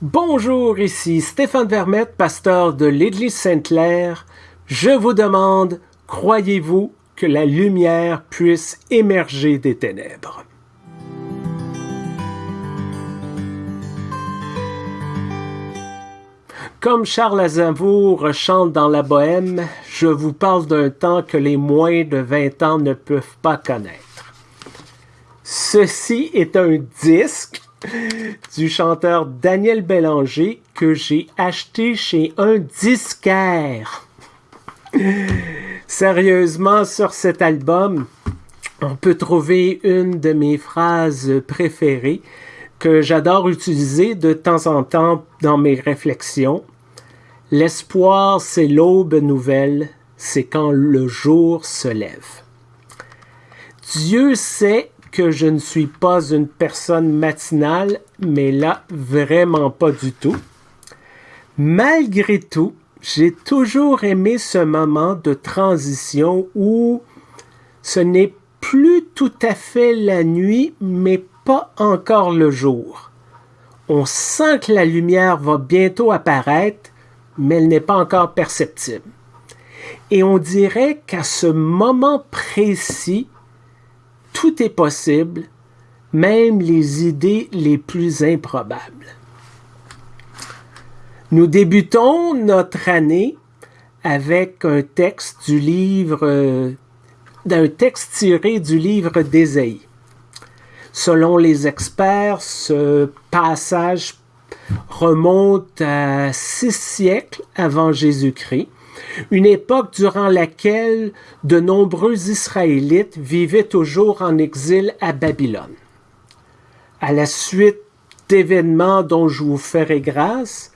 Bonjour, ici Stéphane Vermette, pasteur de l'Église Sainte-Claire. Je vous demande, croyez-vous que la lumière puisse émerger des ténèbres? Comme Charles Aznavour chante dans la Bohème, je vous parle d'un temps que les moins de 20 ans ne peuvent pas connaître. Ceci est un disque du chanteur Daniel Bélanger que j'ai acheté chez un disquaire. Sérieusement, sur cet album, on peut trouver une de mes phrases préférées que j'adore utiliser de temps en temps dans mes réflexions. L'espoir, c'est l'aube nouvelle, c'est quand le jour se lève. Dieu sait que je ne suis pas une personne matinale, mais là, vraiment pas du tout. Malgré tout, j'ai toujours aimé ce moment de transition où ce n'est plus tout à fait la nuit, mais pas encore le jour. On sent que la lumière va bientôt apparaître, mais elle n'est pas encore perceptible. Et on dirait qu'à ce moment précis, tout est possible, même les idées les plus improbables. Nous débutons notre année avec un texte du livre, d'un texte tiré du livre d'Ésaïe. Selon les experts, ce passage remonte à six siècles avant Jésus-Christ, une époque durant laquelle de nombreux Israélites vivaient toujours en exil à Babylone. À la suite d'événements dont je vous ferai grâce,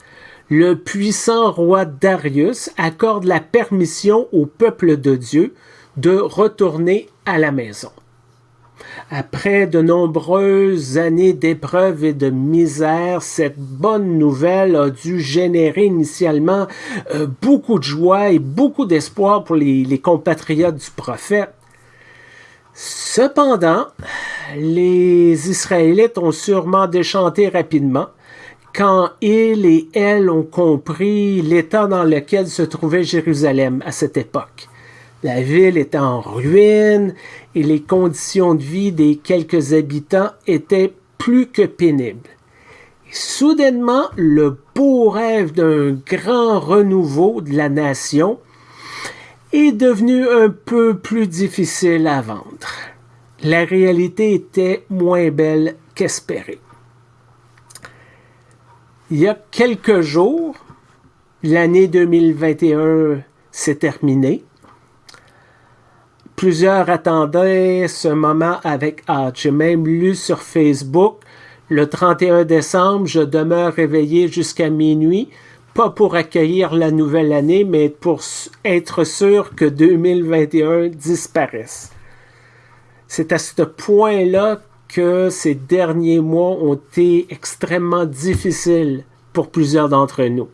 le puissant roi Darius accorde la permission au peuple de Dieu de retourner à la maison. Après de nombreuses années d'épreuves et de misère, cette bonne nouvelle a dû générer initialement euh, beaucoup de joie et beaucoup d'espoir pour les, les compatriotes du prophète. Cependant, les Israélites ont sûrement déchanté rapidement quand ils et elles ont compris l'état dans lequel se trouvait Jérusalem à cette époque. La ville était en ruine et les conditions de vie des quelques habitants étaient plus que pénibles. soudainement, le beau rêve d'un grand renouveau de la nation est devenu un peu plus difficile à vendre. La réalité était moins belle qu'espérée. Il y a quelques jours, l'année 2021 s'est terminée Plusieurs attendaient ce moment avec hâte. J'ai même lu sur Facebook le 31 décembre, je demeure réveillé jusqu'à minuit, pas pour accueillir la nouvelle année, mais pour être sûr que 2021 disparaisse. C'est à ce point-là que ces derniers mois ont été extrêmement difficiles pour plusieurs d'entre nous.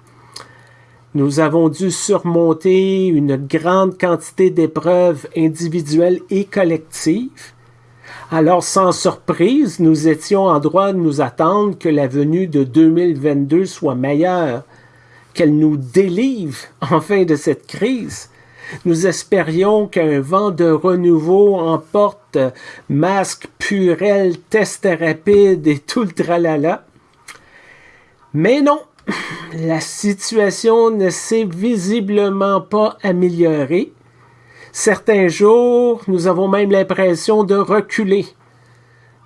Nous avons dû surmonter une grande quantité d'épreuves individuelles et collectives. Alors, sans surprise, nous étions en droit de nous attendre que la venue de 2022 soit meilleure, qu'elle nous délivre enfin de cette crise. Nous espérions qu'un vent de renouveau emporte masque, purel, test rapide et tout le tralala. Mais non, la situation ne s'est visiblement pas améliorée. Certains jours, nous avons même l'impression de reculer.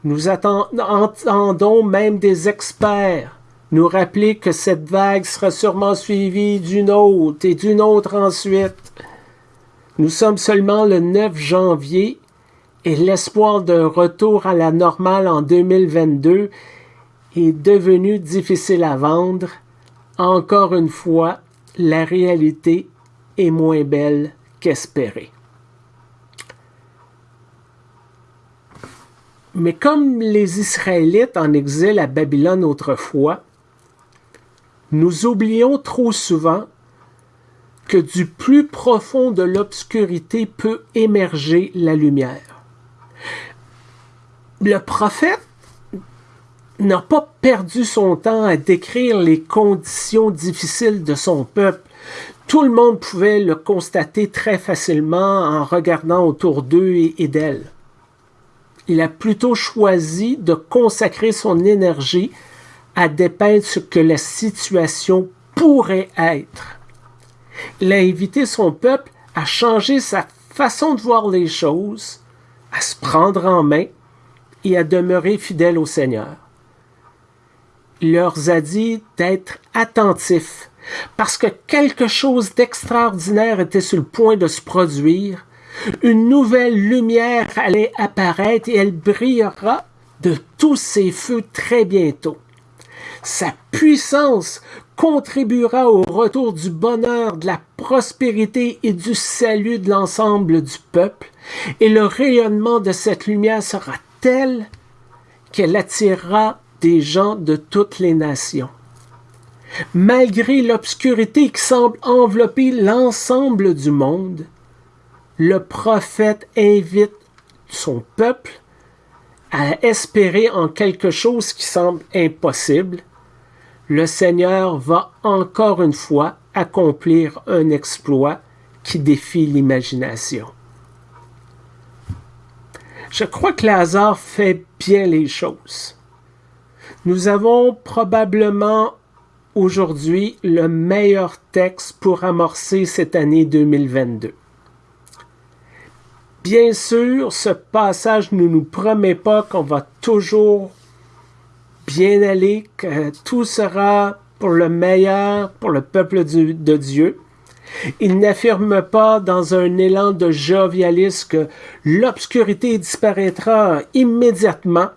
Nous entendons même des experts nous rappeler que cette vague sera sûrement suivie d'une autre et d'une autre ensuite. Nous sommes seulement le 9 janvier et l'espoir d'un retour à la normale en 2022 est devenu difficile à vendre encore une fois, la réalité est moins belle qu'espérée. Mais comme les Israélites en exil à Babylone autrefois, nous oublions trop souvent que du plus profond de l'obscurité peut émerger la lumière. Le prophète n'a pas perdu son temps à décrire les conditions difficiles de son peuple. Tout le monde pouvait le constater très facilement en regardant autour d'eux et d'elle. Il a plutôt choisi de consacrer son énergie à dépeindre ce que la situation pourrait être. Il a invité son peuple à changer sa façon de voir les choses, à se prendre en main et à demeurer fidèle au Seigneur. Leur a dit d'être attentifs parce que quelque chose d'extraordinaire était sur le point de se produire. Une nouvelle lumière allait apparaître et elle brillera de tous ses feux très bientôt. Sa puissance contribuera au retour du bonheur, de la prospérité et du salut de l'ensemble du peuple, et le rayonnement de cette lumière sera tel qu'elle attirera des gens de toutes les nations. Malgré l'obscurité qui semble envelopper l'ensemble du monde, le prophète invite son peuple à espérer en quelque chose qui semble impossible le Seigneur va encore une fois accomplir un exploit qui défie l'imagination. Je crois que Lazare fait bien les choses. Nous avons probablement aujourd'hui le meilleur texte pour amorcer cette année 2022. Bien sûr, ce passage ne nous promet pas qu'on va toujours bien aller, que tout sera pour le meilleur, pour le peuple de Dieu. Il n'affirme pas dans un élan de jovialisme que l'obscurité disparaîtra immédiatement.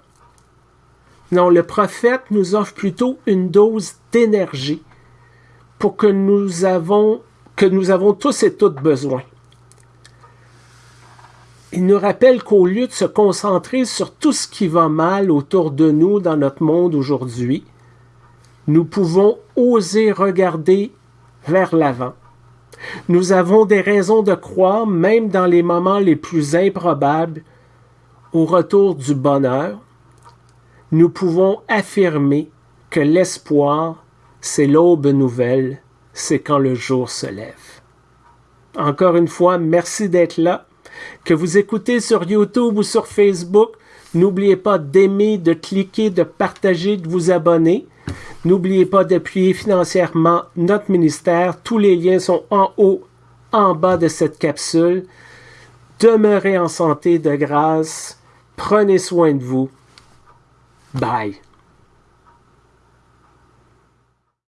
Non, le prophète nous offre plutôt une dose d'énergie pour que nous avons, tous et toutes besoin. Il nous rappelle qu'au lieu de se concentrer sur tout ce qui va mal autour de nous dans notre monde aujourd'hui, nous pouvons oser regarder vers l'avant. Nous avons des raisons de croire, même dans les moments les plus improbables, au retour du bonheur. Nous pouvons affirmer que l'espoir, c'est l'aube nouvelle, c'est quand le jour se lève. Encore une fois, merci d'être là que vous écoutez sur YouTube ou sur Facebook, n'oubliez pas d'aimer, de cliquer, de partager, de vous abonner. N'oubliez pas d'appuyer financièrement notre ministère. Tous les liens sont en haut, en bas de cette capsule. Demeurez en santé de grâce. Prenez soin de vous. Bye.